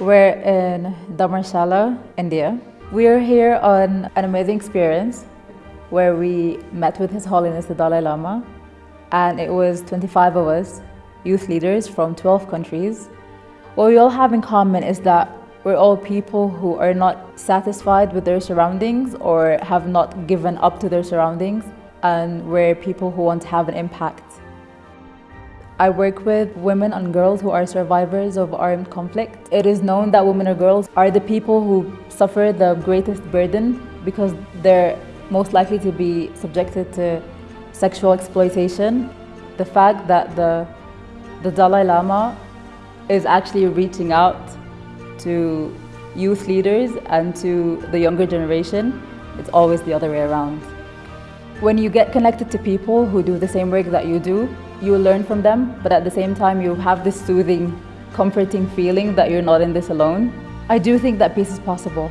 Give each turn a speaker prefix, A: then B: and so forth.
A: We're in Dharamshala, India. We're here on an amazing experience where we met with His Holiness the Dalai Lama and it was 25 of us, youth leaders from 12 countries. What we all have in common is that we're all people who are not satisfied with their surroundings or have not given up to their surroundings and we're people who want to have an impact. I work with women and girls who are survivors of armed conflict. It is known that women or girls are the people who suffer the greatest burden because they're most likely to be subjected to sexual exploitation. The fact that the, the Dalai Lama is actually reaching out to youth leaders and to the younger generation, it's always the other way around. When you get connected to people who do the same work that you do, you learn from them, but at the same time you have this soothing, comforting feeling that you're not in this alone. I do think that peace is possible.